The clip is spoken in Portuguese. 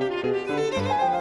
Música